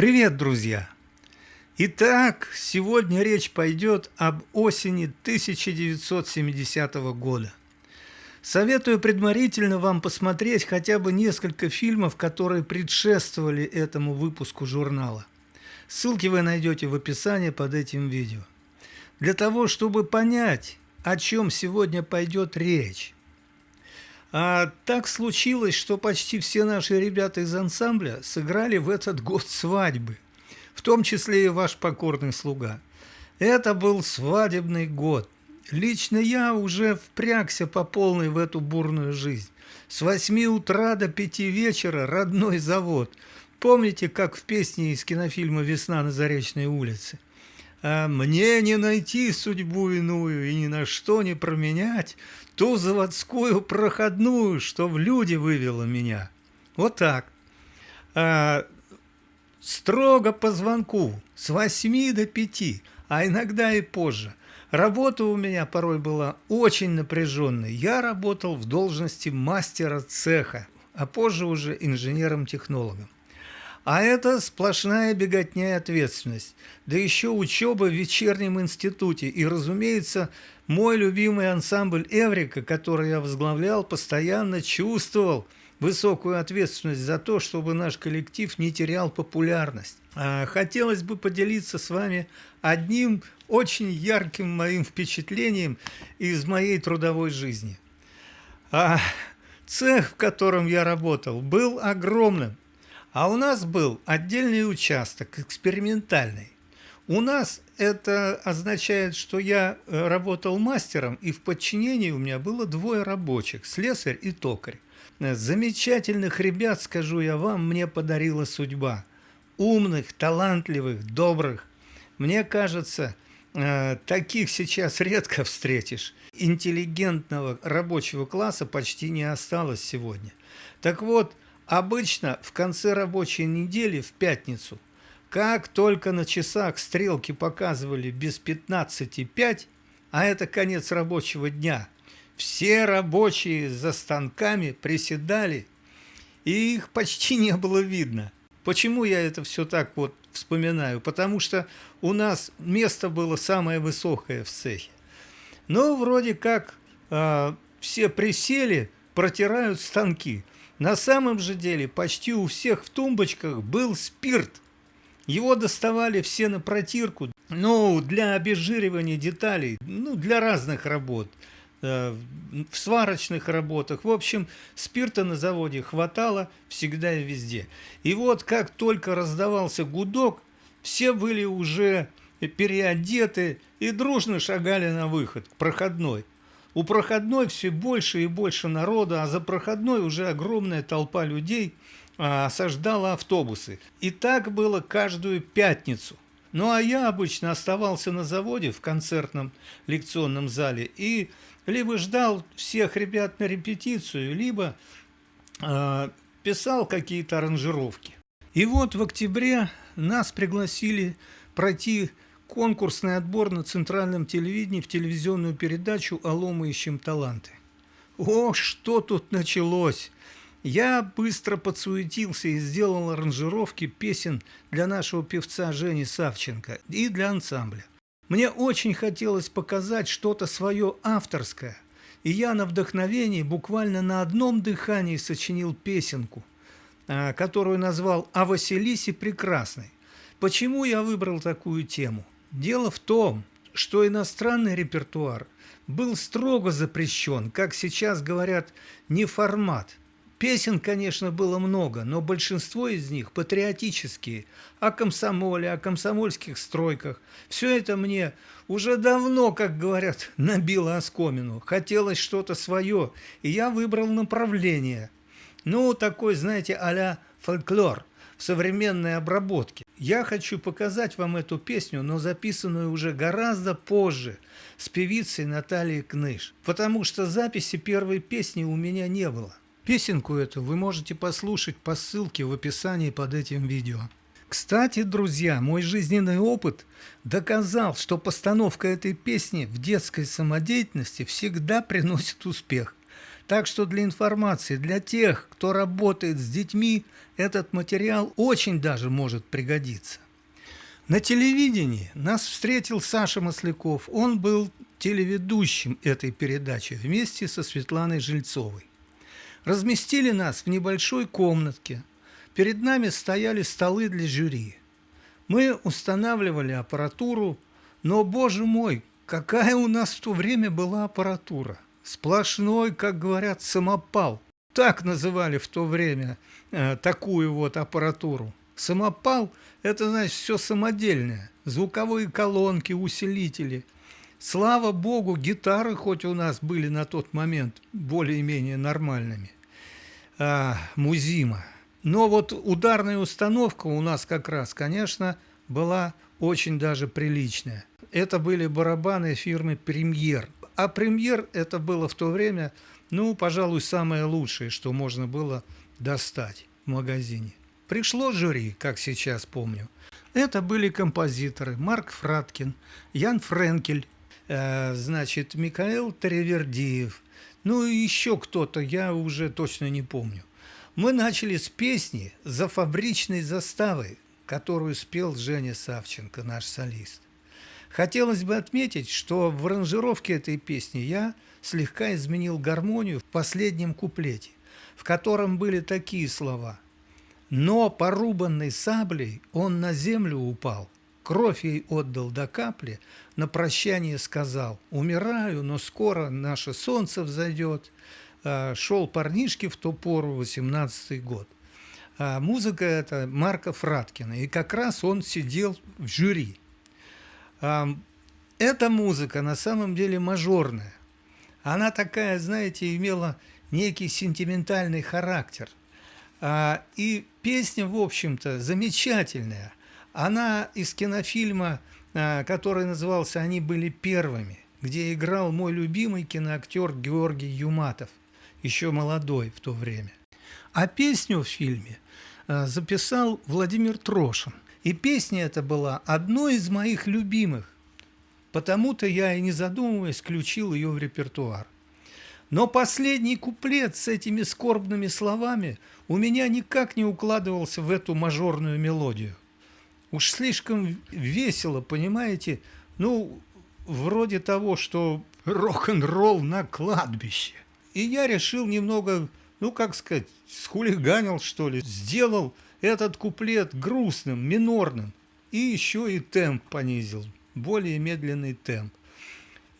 Привет, друзья! Итак, сегодня речь пойдет об осени 1970 года. Советую предварительно вам посмотреть хотя бы несколько фильмов, которые предшествовали этому выпуску журнала. Ссылки вы найдете в описании под этим видео. Для того, чтобы понять, о чем сегодня пойдет речь. А так случилось, что почти все наши ребята из ансамбля сыграли в этот год свадьбы, в том числе и ваш покорный слуга. Это был свадебный год. Лично я уже впрягся по полной в эту бурную жизнь. С восьми утра до пяти вечера родной завод. Помните, как в песне из кинофильма «Весна на Заречной улице»? А мне не найти судьбу иную и ни на что не променять ту заводскую проходную, что в люди вывела меня. Вот так. А, строго по звонку, с восьми до пяти, а иногда и позже. Работа у меня порой была очень напряженной. Я работал в должности мастера цеха, а позже уже инженером-технологом. А это сплошная беготня и ответственность. Да еще учеба в вечернем институте. И, разумеется, мой любимый ансамбль «Эврика», который я возглавлял, постоянно чувствовал высокую ответственность за то, чтобы наш коллектив не терял популярность. А хотелось бы поделиться с вами одним очень ярким моим впечатлением из моей трудовой жизни. А цех, в котором я работал, был огромным. А у нас был отдельный участок, экспериментальный. У нас это означает, что я э, работал мастером, и в подчинении у меня было двое рабочих, слесарь и токарь. Э, замечательных ребят, скажу я вам, мне подарила судьба. Умных, талантливых, добрых. Мне кажется, э, таких сейчас редко встретишь. Интеллигентного рабочего класса почти не осталось сегодня. Так вот, Обычно в конце рабочей недели, в пятницу, как только на часах стрелки показывали без 15,5, а это конец рабочего дня, все рабочие за станками приседали, и их почти не было видно. Почему я это все так вот вспоминаю? Потому что у нас место было самое высокое в цехе. Но вроде как э, все присели, протирают станки. На самом же деле почти у всех в тумбочках был спирт. Его доставали все на протирку, ну, для обезжиривания деталей, ну, для разных работ, э, в сварочных работах. В общем, спирта на заводе хватало всегда и везде. И вот как только раздавался гудок, все были уже переодеты и дружно шагали на выход, к проходной. У проходной все больше и больше народа, а за проходной уже огромная толпа людей а, осаждала автобусы. И так было каждую пятницу. Ну а я обычно оставался на заводе в концертном лекционном зале и либо ждал всех ребят на репетицию, либо э, писал какие-то аранжировки. И вот в октябре нас пригласили пройти конкурсный отбор на центральном телевидении в телевизионную передачу «Алло, мы ищем таланты». О, что тут началось! Я быстро подсуетился и сделал аранжировки песен для нашего певца Жени Савченко и для ансамбля. Мне очень хотелось показать что-то свое авторское, и я на вдохновении буквально на одном дыхании сочинил песенку, а, которую назвал «О Василисе Прекрасной». Почему я выбрал такую тему? Дело в том, что иностранный репертуар был строго запрещен, как сейчас говорят, не формат. Песен, конечно, было много, но большинство из них патриотические, о комсомоле, о комсомольских стройках. Все это мне уже давно, как говорят, набило оскомину. Хотелось что-то свое, и я выбрал направление. Ну, такой, знаете, а фольклор современной обработке. Я хочу показать вам эту песню, но записанную уже гораздо позже, с певицей Натальей Кныш, потому что записи первой песни у меня не было. Песенку эту вы можете послушать по ссылке в описании под этим видео. Кстати, друзья, мой жизненный опыт доказал, что постановка этой песни в детской самодеятельности всегда приносит успех. Так что для информации, для тех, кто работает с детьми, этот материал очень даже может пригодиться. На телевидении нас встретил Саша Масляков. Он был телеведущим этой передачи вместе со Светланой Жильцовой. Разместили нас в небольшой комнатке. Перед нами стояли столы для жюри. Мы устанавливали аппаратуру, но, боже мой, какая у нас в то время была аппаратура – Сплошной, как говорят, самопал. Так называли в то время э, такую вот аппаратуру. Самопал – это, значит, все самодельное. Звуковые колонки, усилители. Слава богу, гитары хоть у нас были на тот момент более-менее нормальными. А, музима. Но вот ударная установка у нас как раз, конечно, была очень даже приличная. Это были барабаны фирмы «Премьер». А премьер это было в то время, ну, пожалуй, самое лучшее, что можно было достать в магазине. Пришло жюри, как сейчас помню. Это были композиторы Марк Фраткин, Ян Френкель, э, значит, Михаил Таревердиев, ну и еще кто-то, я уже точно не помню. Мы начали с песни «За фабричной заставой», которую спел Женя Савченко, наш солист. Хотелось бы отметить, что в аранжировке этой песни я слегка изменил гармонию в последнем куплете, в котором были такие слова «Но порубанной саблей он на землю упал, кровь ей отдал до капли, на прощание сказал «Умираю, но скоро наше солнце взойдет». А, шел парнишки в ту пору, 18 год. А музыка это Марка Фраткина, и как раз он сидел в жюри. Эта музыка на самом деле мажорная. Она такая, знаете, имела некий сентиментальный характер. А, и песня, в общем-то, замечательная. Она из кинофильма, а, который назывался «Они были первыми», где играл мой любимый киноактер Георгий Юматов, еще молодой в то время. А песню в фильме а, записал Владимир Трошин – и песня эта была одной из моих любимых, потому-то я и не задумываясь включил ее в репертуар. Но последний куплет с этими скорбными словами у меня никак не укладывался в эту мажорную мелодию. Уж слишком весело, понимаете, ну, вроде того, что рок-н-ролл на кладбище. И я решил немного, ну, как сказать, схулиганил, что ли, сделал этот куплет грустным, минорным, и еще и темп понизил, более медленный темп.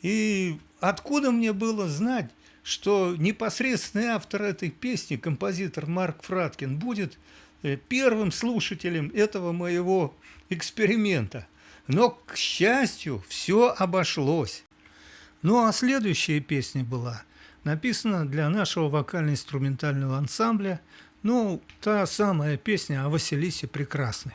И откуда мне было знать, что непосредственный автор этой песни, композитор Марк Фраткин, будет э, первым слушателем этого моего эксперимента. Но, к счастью, все обошлось. Ну а следующая песня была написана для нашего вокально-инструментального ансамбля ну, та самая песня о Василисе Прекрасной.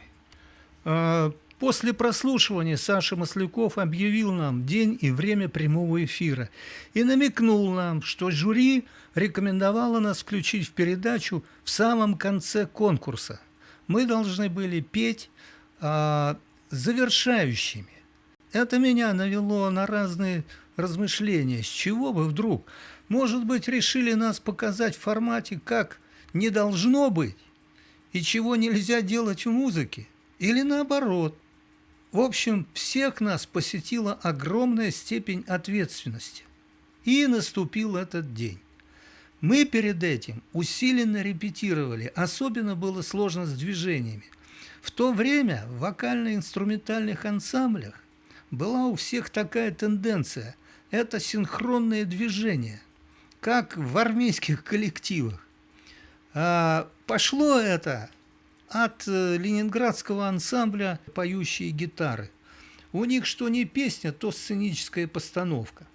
А, после прослушивания Саша Масляков объявил нам день и время прямого эфира и намекнул нам, что жюри рекомендовало нас включить в передачу в самом конце конкурса. Мы должны были петь а, завершающими. Это меня навело на разные размышления. С чего бы вдруг? Может быть, решили нас показать в формате, как не должно быть и чего нельзя делать в музыке, или наоборот. В общем, всех нас посетила огромная степень ответственности. И наступил этот день. Мы перед этим усиленно репетировали, особенно было сложно с движениями. В то время в вокально-инструментальных ансамблях была у всех такая тенденция – это синхронные движения, как в армейских коллективах. А, пошло это от э, ленинградского ансамбля «Поющие гитары». У них что не песня, то сценическая постановка.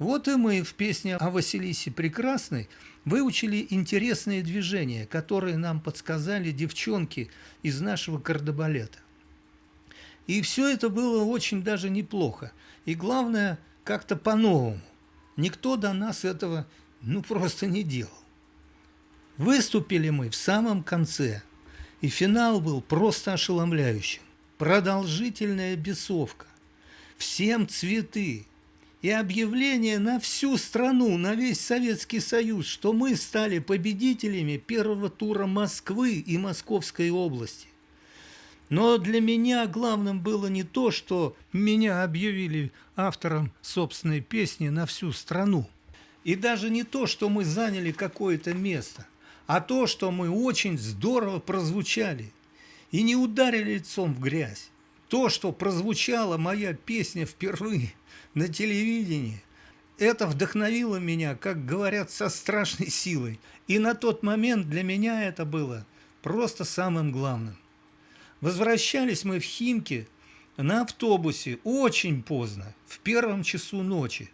Вот и мы в песне о Василисе Прекрасной выучили интересные движения, которые нам подсказали девчонки из нашего кардебалета. И все это было очень даже неплохо. И главное, как-то по-новому. Никто до нас этого ну просто не делал. Выступили мы в самом конце, и финал был просто ошеломляющим. Продолжительная бесовка, всем цветы, и объявление на всю страну, на весь Советский Союз, что мы стали победителями первого тура Москвы и Московской области. Но для меня главным было не то, что меня объявили автором собственной песни на всю страну, и даже не то, что мы заняли какое-то место, а то, что мы очень здорово прозвучали и не ударили лицом в грязь. То, что прозвучала моя песня впервые на телевидении, это вдохновило меня, как говорят, со страшной силой. И на тот момент для меня это было просто самым главным. Возвращались мы в Химки на автобусе очень поздно, в первом часу ночи.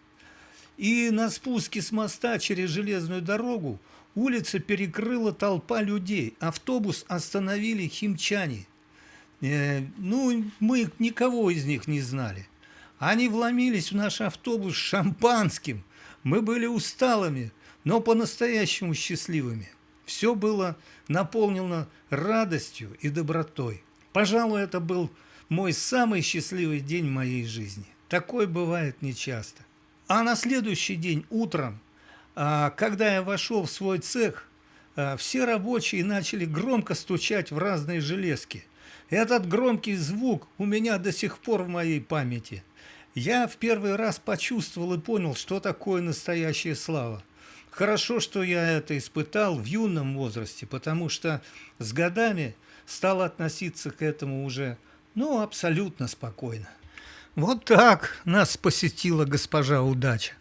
И на спуске с моста через железную дорогу улица перекрыла толпа людей. Автобус остановили химчане. Э, ну, мы никого из них не знали. Они вломились в наш автобус шампанским. Мы были усталыми, но по-настоящему счастливыми. Все было наполнено радостью и добротой. Пожалуй, это был мой самый счастливый день в моей жизни. Такой бывает нечасто. А на следующий день утром, когда я вошел в свой цех, а, все рабочие начали громко стучать в разные железки. Этот громкий звук у меня до сих пор в моей памяти. Я в первый раз почувствовал и понял, что такое настоящая слава. Хорошо, что я это испытал в юном возрасте, потому что с годами стал относиться к этому уже, ну, абсолютно спокойно. Вот так нас посетила госпожа удача.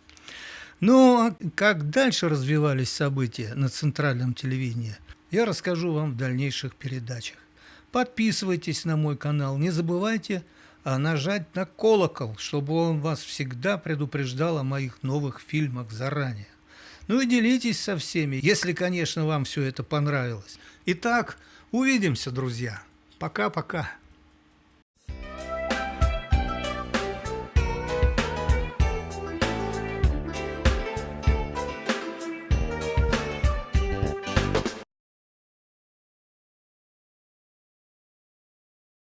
Ну, а как дальше развивались события на центральном телевидении, я расскажу вам в дальнейших передачах. Подписывайтесь на мой канал, не забывайте а, нажать на колокол, чтобы он вас всегда предупреждал о моих новых фильмах заранее. Ну и делитесь со всеми, если, конечно, вам все это понравилось. Итак, увидимся, друзья. Пока-пока.